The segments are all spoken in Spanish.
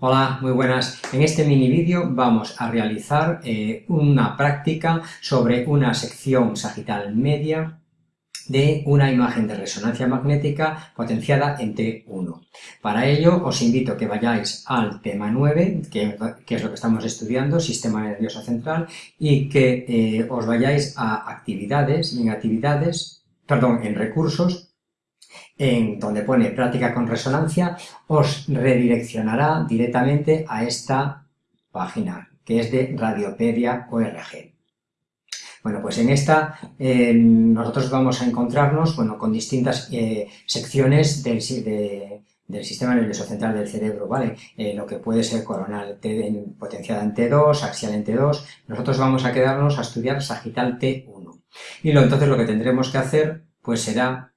Hola, muy buenas. En este mini vídeo vamos a realizar eh, una práctica sobre una sección sagital media de una imagen de resonancia magnética potenciada en T1. Para ello os invito a que vayáis al tema 9, que, es lo que estamos estudiando, sistema nervioso central, y que eh, os vayáis a actividades, en actividades, perdón, en recursos, en donde pone práctica con resonancia, os redireccionará directamente a esta página, que es de Radiopedia ORG. Bueno, pues en esta eh, nosotros vamos a encontrarnos bueno, con distintas eh, secciones del, sistema nervioso central del cerebro, ¿vale? Eh, lo que puede ser coronal T, potenciada en T2, axial en T2, nosotros vamos a quedarnos a estudiar sagital T1. Y lo, entonces lo que tendremos que hacer pues será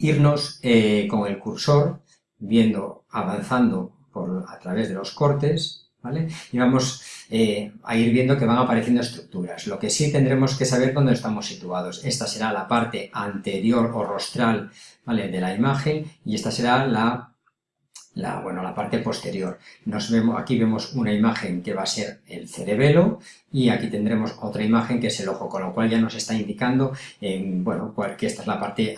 irnos eh, con el cursor, viendo, avanzando por, a través de los cortes, ¿vale? Y vamos eh, a ir viendo que van apareciendo estructuras. Lo que sí tendremos que saber dónde estamos situados. Esta será la parte anterior o rostral, ¿vale? De la imagen y esta será la la, bueno, la parte posterior. Nos vemos, aquí vemos una imagen que va a ser el cerebelo y aquí tendremos otra imagen que es el ojo, con lo cual ya nos está indicando bueno, que esta es la parte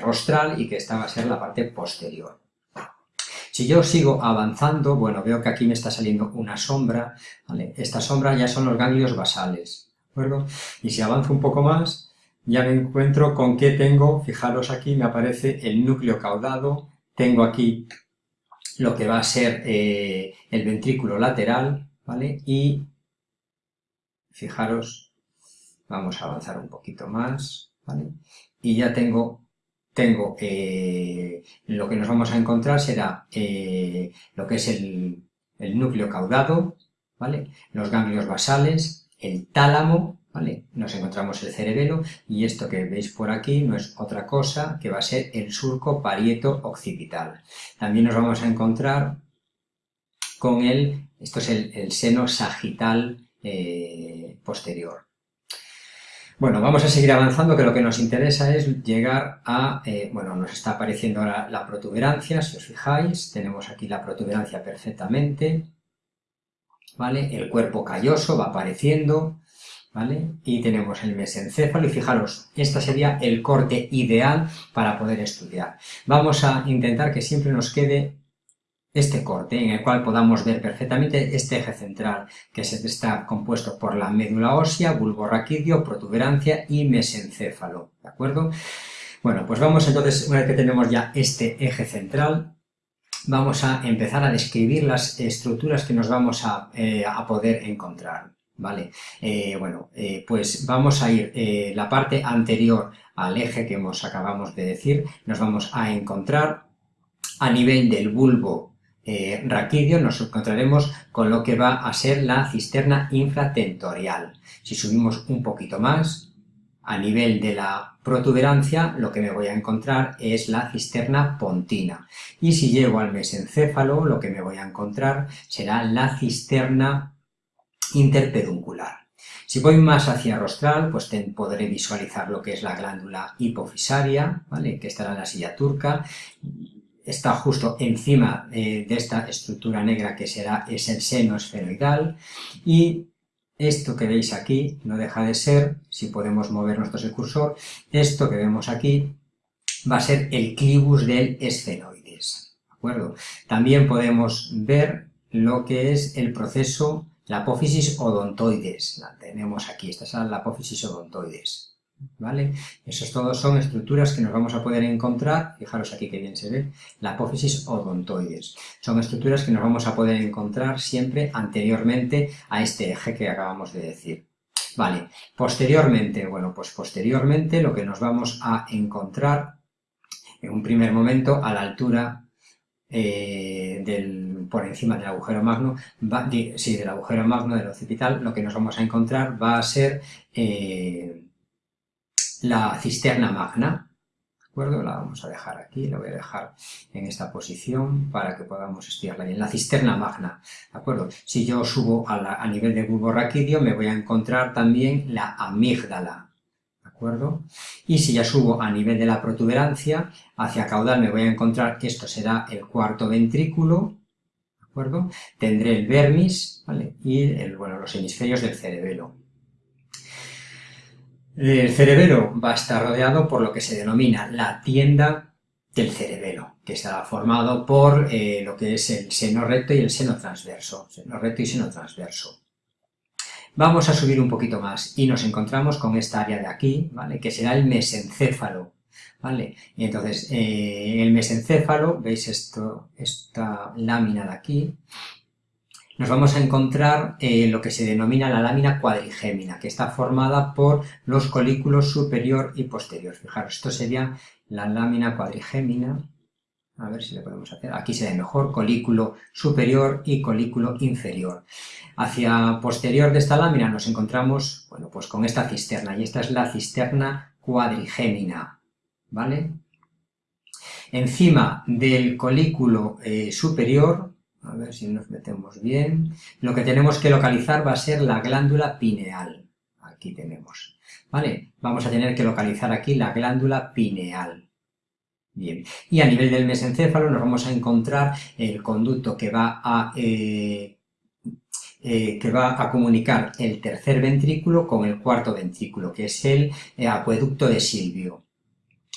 rostral y que esta va a ser la parte posterior. Si yo sigo avanzando, bueno, veo que aquí me está saliendo una sombra, Esta sombra ya son los ganglios basales, ¿de? Y si avanzo un poco más, ya me encuentro con que tengo, fijaros aquí, me aparece el núcleo caudado, tengo aquí lo que va a ser eh, el ventrículo lateral, ¿vale? Y fijaros, vamos a avanzar un poquito más, ¿vale? Y ya tengo, tengo eh, lo que nos vamos a encontrar será eh, lo que es el, el núcleo caudado, ¿vale? Los ganglios basales, el tálamo, nos encontramos el cerebelo y esto que veis por aquí no es otra cosa que va a ser el surco parieto occipital. También nos vamos a encontrar con el, esto es el, seno sagital eh, posterior. Bueno, vamos a seguir avanzando, que lo que nos interesa es llegar a, eh, bueno, nos está apareciendo ahora la protuberancia, si os fijáis, tenemos aquí la protuberancia perfectamente, ¿vale? El cuerpo calloso va apareciendo, y tenemos el mesencéfalo y fijaros, este sería el corte ideal para poder estudiar. Vamos a intentar que siempre nos quede este corte en el cual podamos ver perfectamente este eje central que está compuesto por la médula ósea, bulbo raquídeo, protuberancia y mesencéfalo, ¿de acuerdo? Bueno, pues vamos entonces, una vez que tenemos ya este eje central, vamos a empezar a describir las estructuras que nos vamos a eh, poder encontrar. ¿Vale? Eh, bueno, eh, pues vamos a ir eh, la parte anterior al eje que hemos, acabamos de decir, nos vamos a encontrar a nivel del bulbo raquídeo, nos encontraremos con lo que va a ser la cisterna infratentorial. Si subimos un poquito más, a nivel de la protuberancia, lo que me voy a encontrar es la cisterna pontina. Y si llego al mesencéfalo, lo que me voy a encontrar será la cisterna interpeduncular. Si voy más hacia rostral, pues podré visualizar lo que es la glándula hipofisaria, ¿vale? que estará en la silla turca, está justo encima de esta estructura negra que será, es el seno esfenoidal, y esto que veis aquí no deja de ser, si podemos mover nuestro cursor, esto que vemos aquí va a ser el clivus del esfenoides, ¿de acuerdo? También podemos ver lo que es el proceso la apófisis odontoides, la tenemos aquí, esta es la apófisis odontoides, ¿vale? Esos todos son estructuras que nos vamos a poder encontrar, fijaros aquí que bien se ve, la apófisis odontoides. Son estructuras que nos vamos a poder encontrar siempre anteriormente a este eje que acabamos de decir. Vale, posteriormente, bueno, pues posteriormente lo que nos vamos a encontrar en un primer momento a la altura eh, del, por encima del agujero magno, va, sí, del agujero magno del occipital, lo que nos vamos a encontrar va a ser eh, la cisterna magna, ¿de acuerdo? La vamos a dejar aquí, la voy a dejar en esta posición para que podamos estudiarla bien. La cisterna magna, ¿de acuerdo? Si yo subo a, a nivel de bulbo raquídeo, me voy a encontrar también la amígdala, Y si ya subo a nivel de la protuberancia, hacia caudal me voy a encontrar que esto será el cuarto ventrículo, acuerdo? Tendré el vermis, ¿vale? Y, el, bueno, los hemisferios del cerebelo. El cerebelo va a estar rodeado por lo que se denomina la tienda del cerebelo, que está formado por eh, lo que es el seno recto y el seno transverso, seno recto y seno transverso. Vamos a subir un poquito más y nos encontramos con esta área de aquí, ¿vale? que será el mesencéfalo. ¿vale? Y entonces, eh, el mesencéfalo, veis esto, esta lámina de aquí, nos vamos a encontrar eh, lo que se denomina la lámina cuadrigémina, que está formada por los colículos superior y posterior. Fijaros, esto sería la lámina cuadrigémina, a ver si le podemos hacer, aquí se ve mejor, colículo superior y colículo inferior. Hacia posterior de esta lámina nos encontramos, bueno, pues con esta cisterna, y esta es la cisterna cuadrigémina, ¿vale? Encima del colículo eh, superior a ver si nos metemos bien. Lo que tenemos que localizar va a ser la glándula pineal. Aquí tenemos. ¿Vale? Vamos a tener que localizar aquí la glándula pineal. Bien. Y a nivel del mesencéfalo nos vamos a encontrar el conducto que va a... Eh, eh, que va a comunicar el tercer ventrículo con el cuarto ventrículo, que es el eh, acueducto de Silvio.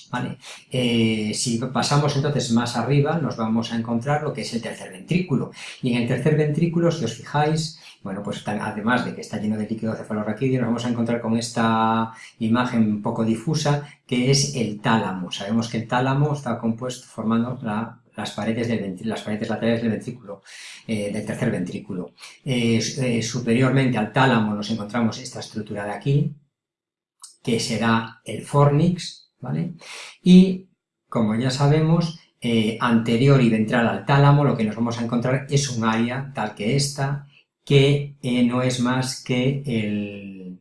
¿vale? Eh, si pasamos entonces más arriba, nos vamos a encontrar lo que es el tercer ventrículo. Y en el tercer ventrículo, si os fijáis, bueno, pues además de que está lleno de líquido cefalorraquídeo, nos vamos a encontrar con esta imagen un poco difusa, que es el tálamo. Sabemos que el tálamo está compuesto formando las, paredes las paredes laterales del ventrículo, eh, del tercer ventrículo. Eh, superiormente al tálamo nos encontramos esta estructura de aquí, que será el fornix, ¿vale? Y, como ya sabemos, eh, anterior y ventral al tálamo, lo que nos vamos a encontrar es un área tal que esta, que eh, no es más que el,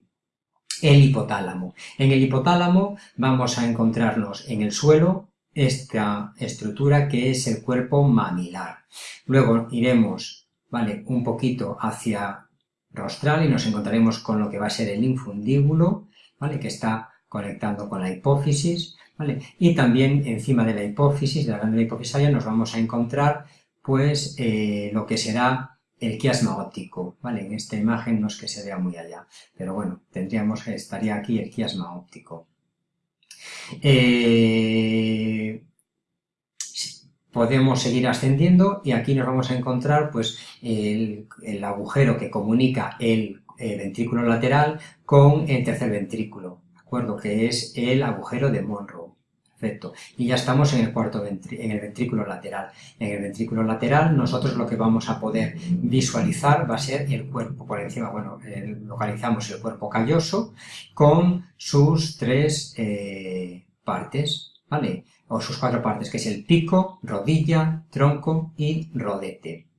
hipotálamo. En el hipotálamo vamos a encontrarnos en el suelo esta estructura que es el cuerpo mamilar. Luego iremos, ¿vale? Un poquito hacia rostral y nos encontraremos con lo que va a ser el infundíbulo, ¿vale? Que está conectando con la hipófisis, ¿vale? Y también encima de la hipófisis, de la glándula hipofisaria, nos vamos a encontrar, pues, eh, lo que será el quiasma óptico, ¿vale? En esta imagen no es que se vea muy allá, pero bueno, tendríamos, estaría aquí el quiasma óptico. Eh, podemos seguir ascendiendo y aquí nos vamos a encontrar, pues, el, agujero que comunica el ventrículo lateral con el tercer ventrículo, acuerdo? Que es el agujero de Monroe. Perfecto. Y ya estamos en el cuarto en el ventrículo lateral. En el ventrículo lateral nosotros lo que vamos a poder visualizar va a ser el cuerpo por encima. Bueno, localizamos el cuerpo calloso con sus tres eh, partes, ¿vale? O sus cuatro partes, que es el pico, rodilla, tronco y rodete.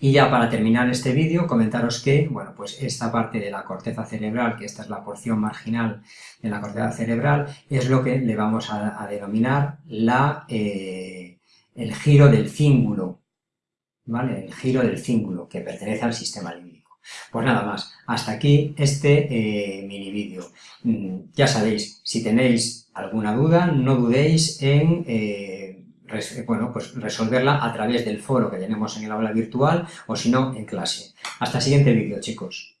Y ya para terminar este vídeo, comentaros que, bueno, pues esta parte de la corteza cerebral, que esta es la porción marginal de la corteza cerebral, es lo que le vamos a, denominar la, eh, el giro del cíngulo, ¿vale? El giro del cíngulo, que pertenece al sistema límbico. Pues nada más, hasta aquí este eh, mini vídeo. Mm, ya sabéis, si tenéis alguna duda, no dudéis en... Eh, bueno, pues resolverla a través del foro que tenemos en el aula virtual o si no, en clase. Hasta el siguiente vídeo, chicos.